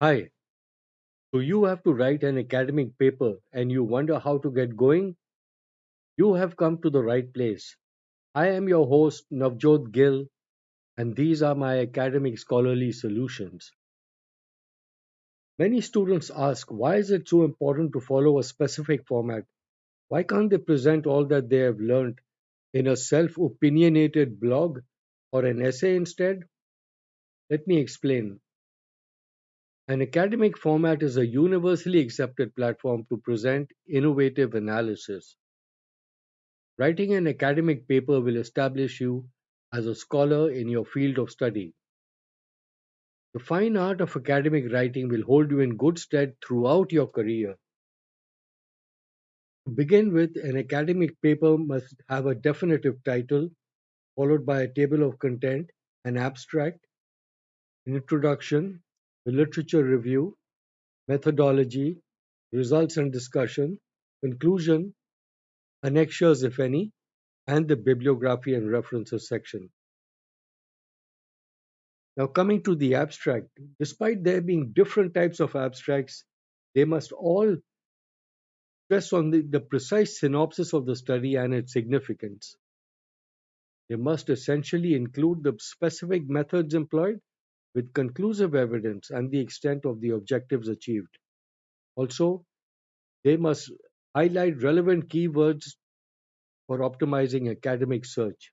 Hi, so you have to write an academic paper and you wonder how to get going? You have come to the right place. I am your host, Navjot Gill, and these are my academic scholarly solutions. Many students ask why is it so important to follow a specific format? Why can't they present all that they have learned in a self opinionated blog or an essay instead? Let me explain. An academic format is a universally accepted platform to present innovative analysis. Writing an academic paper will establish you as a scholar in your field of study. The fine art of academic writing will hold you in good stead throughout your career. To begin with, an academic paper must have a definitive title, followed by a table of content, an abstract, an introduction, a literature review, methodology, results and discussion, conclusion, annexures if any, and the bibliography and references section. Now, coming to the abstract, despite there being different types of abstracts, they must all stress on the, the precise synopsis of the study and its significance. They must essentially include the specific methods employed with conclusive evidence and the extent of the objectives achieved. Also, they must highlight relevant keywords for optimizing academic search.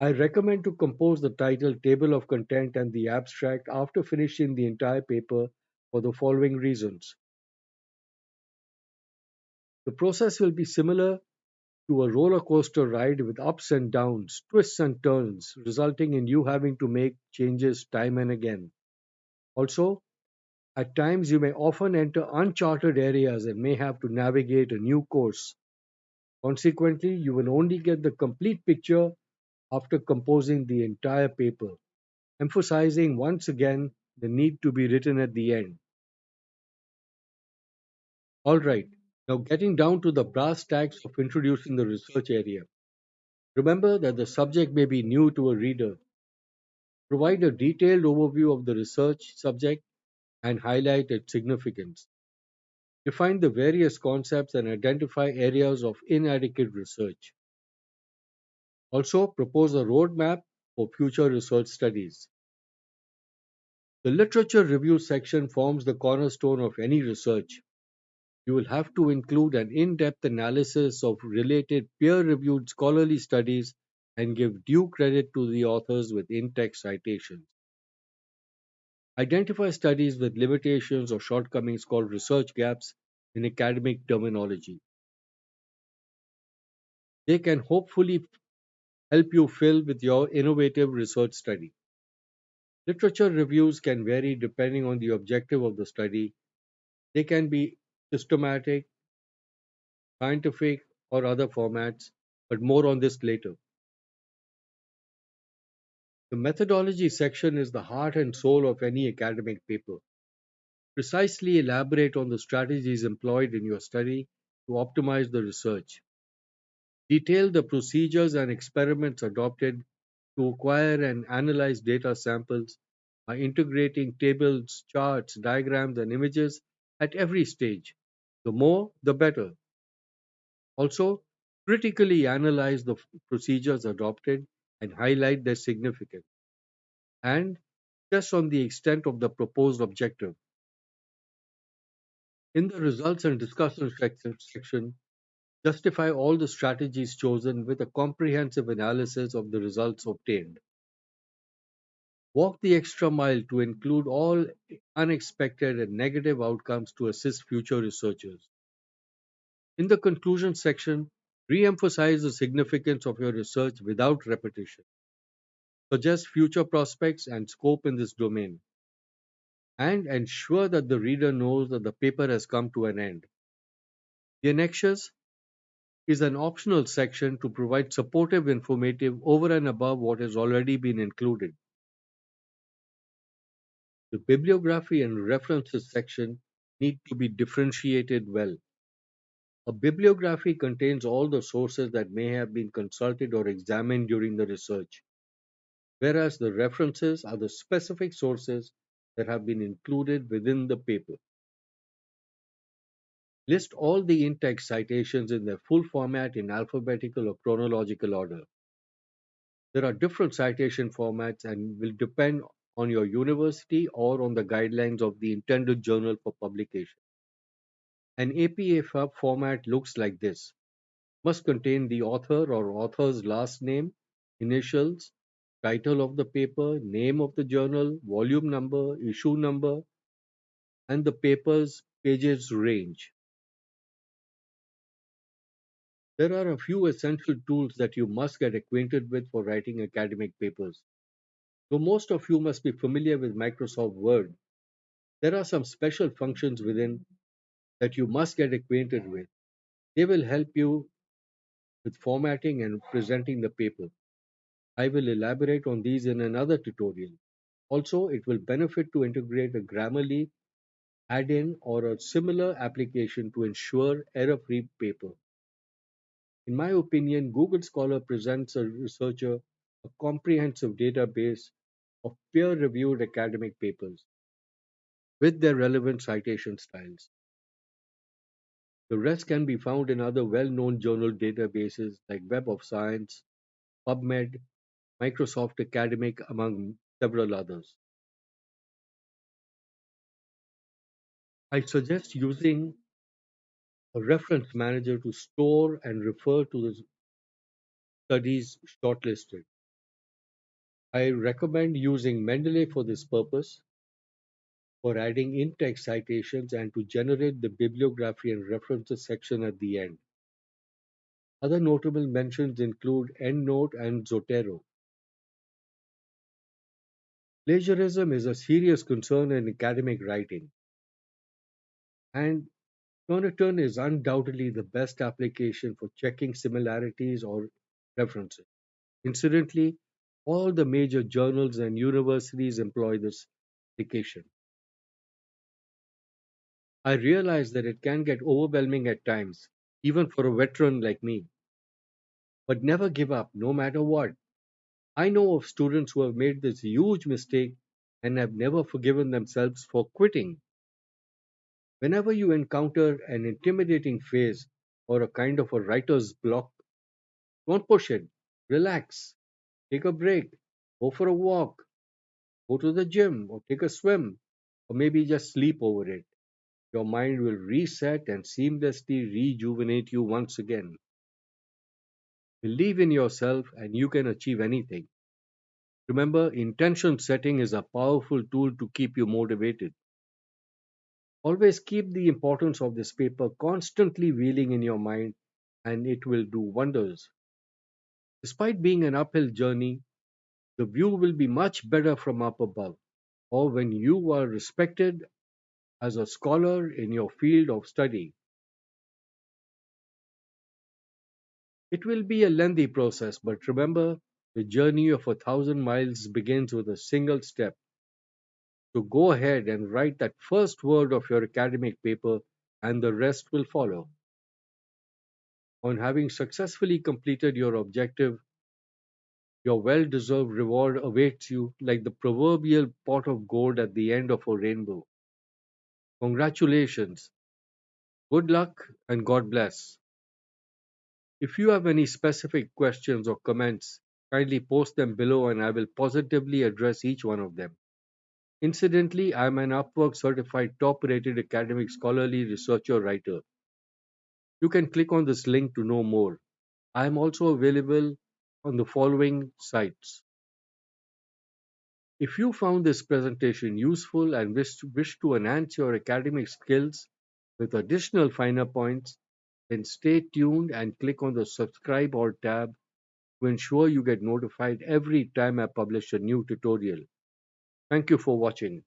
I recommend to compose the title, table of content, and the abstract after finishing the entire paper for the following reasons. The process will be similar to a roller coaster ride with ups and downs, twists and turns, resulting in you having to make changes time and again. Also, at times you may often enter uncharted areas and may have to navigate a new course. Consequently, you will only get the complete picture after composing the entire paper, emphasizing once again the need to be written at the end. Alright, now getting down to the brass tacks of introducing the research area. Remember that the subject may be new to a reader. Provide a detailed overview of the research subject and highlight its significance. Define the various concepts and identify areas of inadequate research. Also, propose a roadmap for future research studies. The literature review section forms the cornerstone of any research. You will have to include an in depth analysis of related peer reviewed scholarly studies and give due credit to the authors with in text citations. Identify studies with limitations or shortcomings called research gaps in academic terminology. They can hopefully help you fill with your innovative research study. Literature reviews can vary depending on the objective of the study. They can be systematic, scientific, or other formats, but more on this later. The methodology section is the heart and soul of any academic paper. Precisely elaborate on the strategies employed in your study to optimize the research. Detail the procedures and experiments adopted to acquire and analyze data samples by integrating tables, charts, diagrams, and images at every stage. The more, the better. Also, critically analyze the procedures adopted and highlight their significance. And test on the extent of the proposed objective. In the results and discussion section, justify all the strategies chosen with a comprehensive analysis of the results obtained. Walk the extra mile to include all unexpected and negative outcomes to assist future researchers. In the conclusion section, re emphasize the significance of your research without repetition. Suggest future prospects and scope in this domain. And ensure that the reader knows that the paper has come to an end. The annexures is an optional section to provide supportive informative over and above what has already been included. The bibliography and references section need to be differentiated well. A bibliography contains all the sources that may have been consulted or examined during the research, whereas the references are the specific sources that have been included within the paper. List all the in-text citations in their full format in alphabetical or chronological order. There are different citation formats and will depend on your university or on the guidelines of the intended journal for publication. An APA format looks like this. Must contain the author or author's last name, initials, title of the paper, name of the journal, volume number, issue number, and the paper's pages range. There are a few essential tools that you must get acquainted with for writing academic papers. Though most of you must be familiar with Microsoft Word, there are some special functions within that you must get acquainted with. They will help you with formatting and presenting the paper. I will elaborate on these in another tutorial. Also, it will benefit to integrate a Grammarly add-in or a similar application to ensure error-free paper. In my opinion, Google Scholar presents a researcher a comprehensive database of peer-reviewed academic papers with their relevant citation styles. The rest can be found in other well-known journal databases like Web of Science, PubMed, Microsoft Academic, among several others. I suggest using a reference manager to store and refer to the studies shortlisted. I recommend using Mendeley for this purpose, for adding in-text citations and to generate the bibliography and references section at the end. Other notable mentions include EndNote and Zotero. Plagiarism is a serious concern in academic writing, and Turnitin is undoubtedly the best application for checking similarities or references. Incidentally, all the major journals and universities employ this application. I realize that it can get overwhelming at times, even for a veteran like me. But never give up, no matter what. I know of students who have made this huge mistake and have never forgiven themselves for quitting. Whenever you encounter an intimidating phase or a kind of a writer's block, don't push it. Relax. Take a break. Go for a walk. Go to the gym or take a swim or maybe just sleep over it. Your mind will reset and seamlessly rejuvenate you once again. Believe in yourself and you can achieve anything. Remember, intention setting is a powerful tool to keep you motivated. Always keep the importance of this paper constantly wheeling in your mind and it will do wonders. Despite being an uphill journey, the view will be much better from up above or when you are respected as a scholar in your field of study. It will be a lengthy process, but remember, the journey of a thousand miles begins with a single step. So go ahead and write that first word of your academic paper, and the rest will follow. On having successfully completed your objective, your well deserved reward awaits you like the proverbial pot of gold at the end of a rainbow. Congratulations, good luck, and God bless. If you have any specific questions or comments, kindly post them below and I will positively address each one of them. Incidentally, I am an Upwork certified top rated academic scholarly researcher writer. You can click on this link to know more. I am also available on the following sites. If you found this presentation useful and wish to, wish to enhance your academic skills with additional finer points, then stay tuned and click on the subscribe or tab to ensure you get notified every time I publish a new tutorial. Thank you for watching.